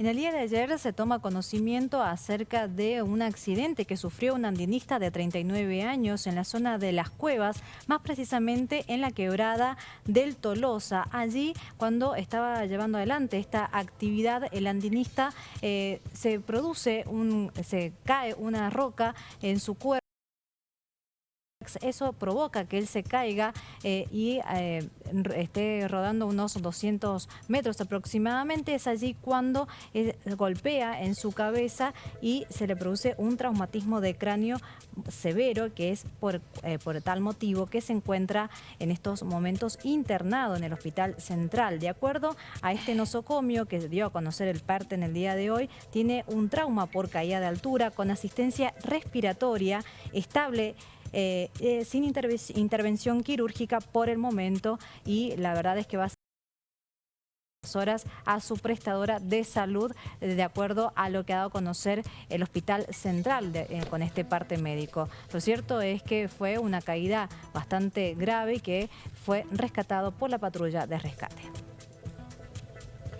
En el día de ayer se toma conocimiento acerca de un accidente que sufrió un andinista de 39 años en la zona de Las Cuevas, más precisamente en la quebrada del Tolosa. Allí, cuando estaba llevando adelante esta actividad, el andinista eh, se produce, un, se cae una roca en su cuerpo eso provoca que él se caiga eh, y eh, esté rodando unos 200 metros aproximadamente. Es allí cuando eh, golpea en su cabeza y se le produce un traumatismo de cráneo severo que es por, por tal motivo que se encuentra en estos momentos internado en el Hospital Central. De acuerdo a este nosocomio que dio a conocer el parte en el día de hoy, tiene un trauma por caída de altura con asistencia respiratoria estable eh, eh, sin intervención quirúrgica por el momento y la verdad es que va a horas a su prestadora de salud de acuerdo a lo que ha dado a conocer el Hospital Central eh, con este parte médico. Lo cierto es que fue una caída bastante grave que fue rescatado por la patrulla de rescate.